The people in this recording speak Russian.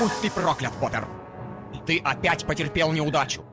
Будь ты проклят, Поттер! Ты опять потерпел неудачу.